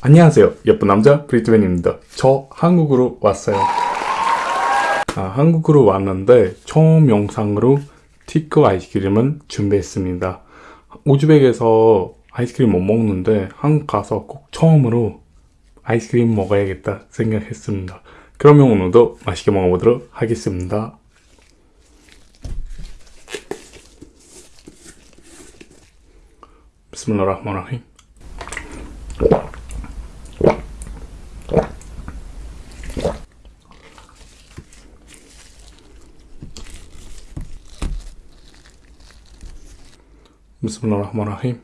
안녕하세요. 예쁜 남자 브리트맨입니다. 저 한국으로 왔어요. 아, 한국으로 왔는데 처음 영상으로 티크 아이스크림을 준비했습니다. 우즈벡에서 아이스크림 못 먹는데 한국 가서 꼭 처음으로 아이스크림 먹어야겠다 생각했습니다. 그러면 오늘도 맛있게 먹어보도록 하겠습니다. 비스밀라 비스밀라흐마니라힘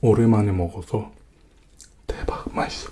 오랜만에 먹어서 대박 맛있어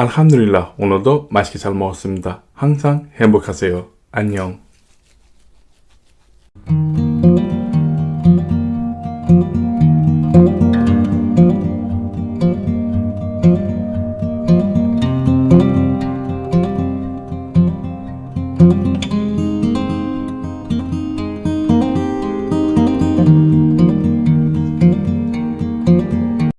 알함두릴라 오늘도 맛있게 잘 먹었습니다. 항상 행복하세요. 안녕.